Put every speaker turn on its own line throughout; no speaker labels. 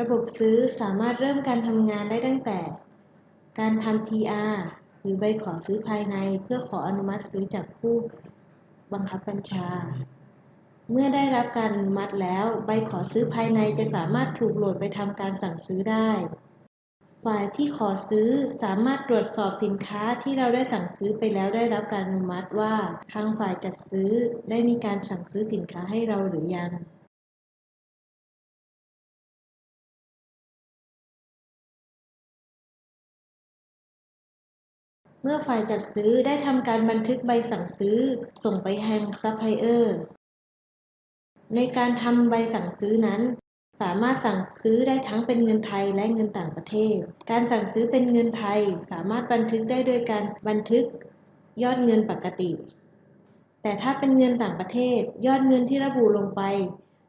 ระบบซื้อสามารถเริ่มการทำงานได้ตั้งแต่ การทำ PR หรือใบขอซื้อภายในเพื่อขออนุมัติซื้อจากผู้บังคับบัญชา เมื่อได้รับการอนุมัติแล้ว ใบขอซื้อภายในจะสามารถถูกโหลดไปทำการสั่งซื้อได้ ฝ่ายที่ขอซื้อสามารถตรวจสอบสินค้าที่เราได้สั่งซื้อไปแล้วได้รับการอนุมัติว่า ทางฝ่ายจัดซื้อได้มีการสั่งซื้อสินค้าให้เราหรือยัง เมื่อฝ่ายจัดซื้อได้ทำการบันทึกใบสั่งซื้อส่งไปยังซัพพลายเออร์ ในการทำใบสั่งซื้อนั้น สามารถสั่งซื้อได้ทั้งเป็นเงินไทยและเงินต่างประเทศ การสั่งซื้อเป็นเงินไทยสามารถบันทึกได้โดยการบันทึกยอดเงินปกติ แต่ถ้าเป็นเงินต่างประเทศ ยอดเงินที่ระบุลงไป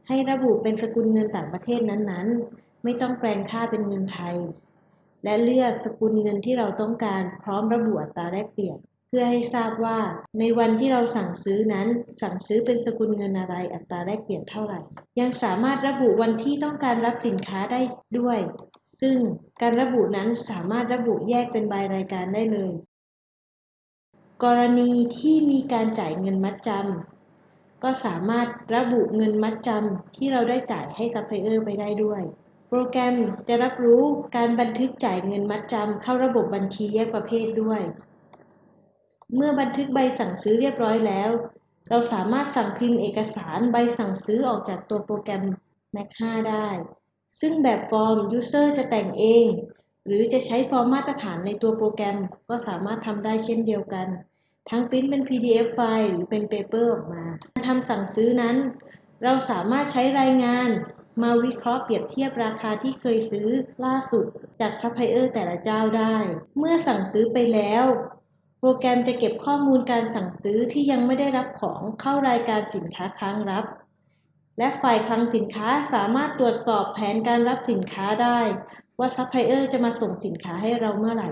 ให้ระบุเป็นสกุลเงินต่างประเทศนั้นๆ ไม่ต้องแปลงค่าเป็นเงินไทย และเลือกสกุลเงินที่เราต้องการพร้อมระบุอัตราแลกเปลี่ยน เพื่อให้ทราบว่าในวันที่เราสั่งซื้อนั้นสั่งซื้อเป็นสกุลเงินอะไรอัตราแลกเปลี่ยนเท่าไหร่ ยังสามารถระบุวันที่ต้องการรับสินค้าได้ด้วย ซึ่งการระบุนั้นสามารถระบุแยกเป็นรายรายการได้เลย กรณีที่มีการจ่ายเงินมัดจำก็สามารถระบุเงินมัดจำที่เราได้จ่ายให้ซัพพลายเออร์ไปได้ด้วย รแกรมจะรับรู้การบันทึกจ่ายเงินมัดจำเข้าระบบบัญชีแยกประเภทด้วย เมื่อบันทึกใบสั่งซื้อเรียบร้อยแล้ว เราสามารถสั่งพิมพ์เอกสารใบสั่งซื้อออกจากตัวโปรแกรม Mac 5 ได้ ซึ่งแบบฟอร์ม User จะแต่งเอง หรือจะใช้ฟอร์มมาตรฐานในตัวโปรแกรมก็สามารถทำได้เช่นเดียวกัน ทั้งปริ้นเป็น PDF ไฟล์หรือเป็น Paper ออกมา การทำสั่งซื้อนั้น เราสามารถใช้รายงาน มาวิเคราะห์เปรียบเทียบราคาที่เคยซื้อล่าสุดจากซัพพลายเออร์แต่ละเจ้าได้ เมื่อสั่งซื้อไปแล้ว โปรแกรมจะเก็บข้อมูลการสั่งซื้อที่ยังไม่ได้รับของเข้ารายการสินค้าค้างรับ และฝ่ายคลังสินค้าสามารถตรวจสอบแผนการรับสินค้าได้ ว่าซัพพลายเออร์จะมาส่งสินค้าให้เราเมื่อไหร่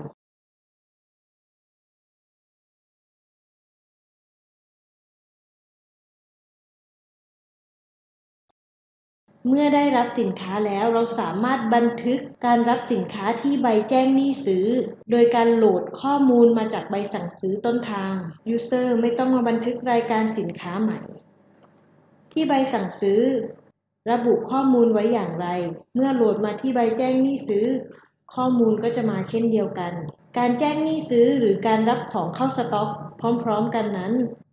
เมื่อได้รับสินค้าแล้วเราสามารถบันทึกการรับสินค้าที่ใบแจ้งหนี้ซื้อ โดยการโหลดข้อมูลมาจากใบสั่งซื้อต้นทาง User ไม่ต้องมาบันทึกรายการสินค้าใหม่ ที่ใบสั่งซื้อ ระบุข้อมูลไว้อย่างไร เมื่อโหลดมาที่ใบแจ้งหนี้ซื้อ ข้อมูลก็จะมาเช่นเดียวกัน การแจ้งหนี้ซื้อหรือการรับของเข้าสต็อก พร้อม ๆ กันนั้น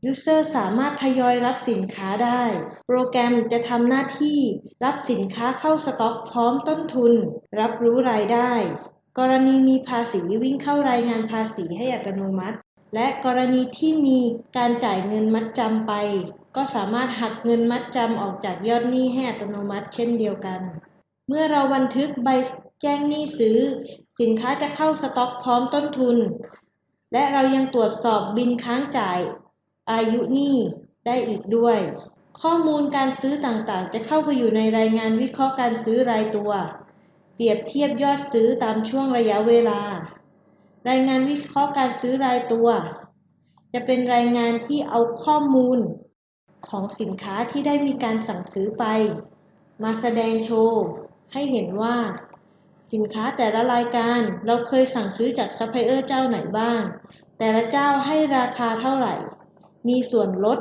User สามารถทยอยรับสินค้าได้ โปรแกรมจะทำหน้าที่รับสินค้าเข้าสต็อกพร้อมต้นทุน รับรู้รายได้ กรณีมีภาษีวิ่งเข้ารายงานภาษีให้อัตโนมัติ และกรณีที่มีการจ่ายเงินมัดจำไป ก็สามารถหักเงินมัดจำออกจากยอดหนี้ให้อัตโนมัติเช่นเดียวกัน เมื่อเราบันทึกใบแจ้งหนี้ซื้อ สินค้าจะเข้าสต็อกพร้อมต้นทุน และเรายังตรวจสอบบินค้างจ่าย อายุหนี้ ได้อีกด้วย ข้อมูลการซื้อต่างๆ จะเข้าไปอยู่ในรายงานวิเคราะห์การซื้อรายตัว เปรียบเทียบยอดซื้อตามช่วงระยะเวลา รายงานวิเคราะห์การซื้อรายตัว จะเป็นรายงานที่เอาข้อมูลของสินค้าที่ได้มีการสั่งซื้อไป มาแสดงโชว์ให้เห็นว่า สินค้าแต่ละรายการเราเคยสั่งซื้อจากซัพพลายเออร์เจ้าไหนบ้าง แต่ละเจ้าให้ราคาเท่าไหร่ มีส่วนลด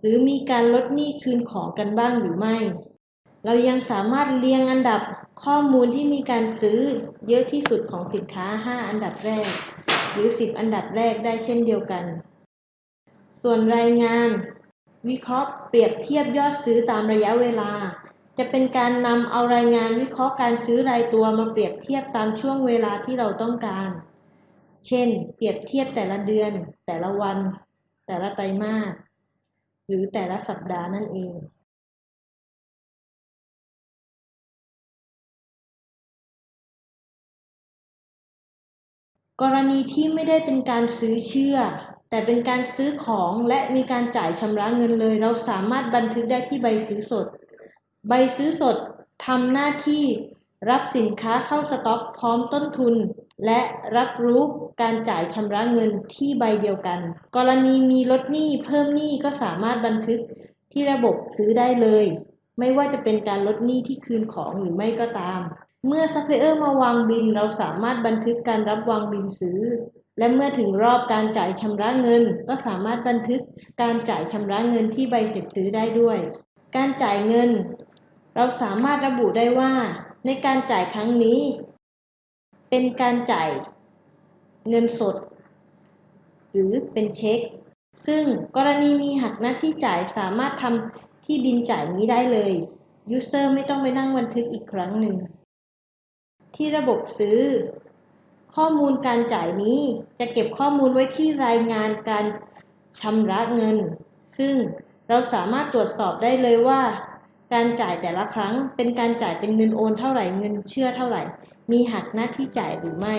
หรือมีการลดหนี้คืนของกันบ้างหรือไม่ เรายังสามารถเรียงอันดับข้อมูลที่มีการซื้อเยอะที่สุดของสินค้า 5 อันดับแรก หรือ 10 อันดับแรกได้เช่นเดียวกัน ส่วนรายงาน วิเคราะห์เปรียบเทียบยอดซื้อตามระยะเวลา จะเป็นการนำเอารายงานวิเคราะห์การซื้อรายตัวมาเปรียบเทียบตามช่วงเวลาที่เราต้องการ เช่น เปรียบเทียบแต่ละเดือน แต่ละวัน แต่ละไตรมาสหรือแต่ละสัปดาห์นั่นเองกรณีที่ไม่ได้เป็นการซื้อเชื่อ แต่เป็นการซื้อของและมีการจ่ายชำระเงินเลย เราสามารถบันทึกได้ที่ใบซื้อสด ใบซื้อสดทำหน้าที่รับสินค้าเข้าสต็อกพร้อมต้นทุน และรับรู้การจ่ายชำระเงินที่ใบเดียวกัน กรณีมีลดหนี้เพิ่มหนี้ก็สามารถบันทึกที่ระบบซื้อได้เลย ไม่ว่าจะเป็นการลดหนี้ที่คืนของหรือไม่ก็ตาม เมื่อซัพพลายเออร์มาวางบิล เราสามารถบันทึกการรับวางบิลซื้อ และเมื่อถึงรอบการจ่ายชำระเงิน ก็สามารถบันทึกการจ่ายชำระเงินที่ใบเสร็จซื้อได้ด้วย การจ่ายเงิน เราสามารถระบุได้ว่า ในการจ่ายครั้งนี้ เป็นการจ่ายเงินสด หรือเป็นเช็ค ซึ่งกรณีมีหักหน้าที่จ่ายสามารถทำที่บินจ่ายนี้ได้เลย ยูเซอร์ไม่ต้องไปนั่งบันทึกอีกครั้งหนึ่ง ที่ระบบซื้อ ข้อมูลการจ่ายนี้จะเก็บข้อมูลไว้ที่รายงานการชำระเงิน ซึ่งเราสามารถตรวจสอบได้เลยว่า การจ่ายแต่ละครั้งเป็นการจ่ายเป็นเงินโอนเท่าไหร่เงินเชื่อเท่าไหร่ มีหักหน้าที่จ่ายหรือไม่